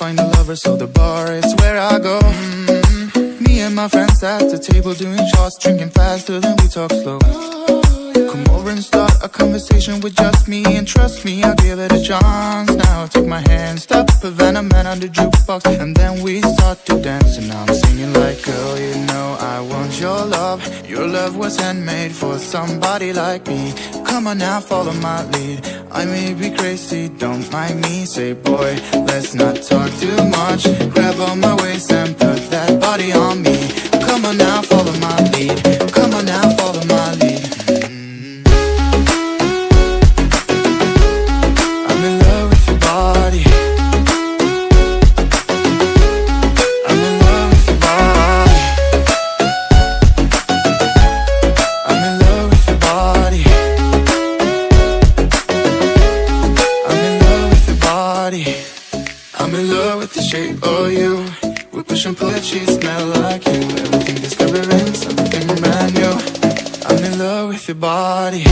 find a lover, so the bar is where I go. Mm-hmm. Me and my friends at the table doing shots, drinking faster than we talk slow. Come over and start a conversation with just me And trust me, I'll give it a chance Now take my hand, stop a Van the Man on the jukebox And then we start to dance And I'm singing like, girl, you know I want your love Your love was handmade for somebody like me Come on now, follow my lead I may be crazy, don't mind me Say, boy, let's not talk too much. Grab on my waist and put that body on me. Come on now, follow my lead. Come on now, follow love with the shape of you. We push and pull she smell like you. Everything discovering something brand new. I'm in love with your body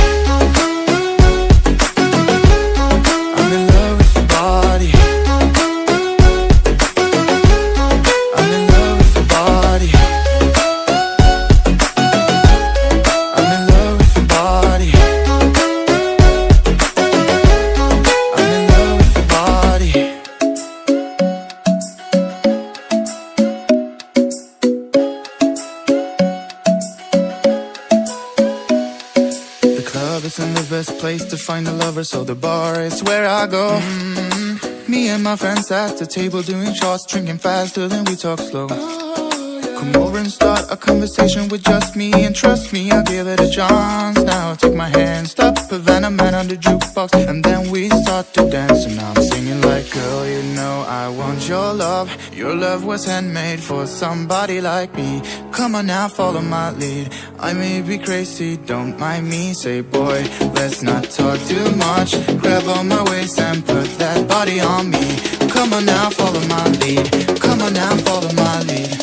club isn't the best place to find a lover, so the bar is where I go. Mm-hmm. Me and my friends at the table doing shots, drinking faster than we talk slow. Come over and start a conversation with just me And trust me, I'll give it a chance Now take my hand, stop a Van the Man on the jukebox And then we start to dance And I'm your love. Your love was handmade for somebody like me. Come on now, follow my lead. I may be crazy, don't mind me. Say, boy, let's not talk too much. Grab on my waist and put that body on me. Come on now, follow my lead. Come on now, follow my lead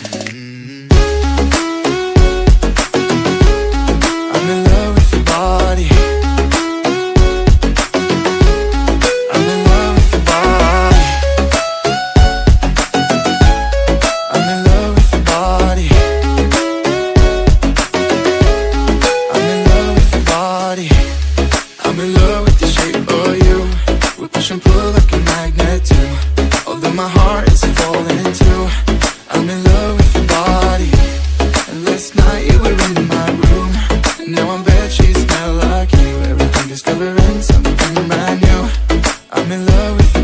we were my room. Now I'm smell like you. Everything something brand new. I'm in love with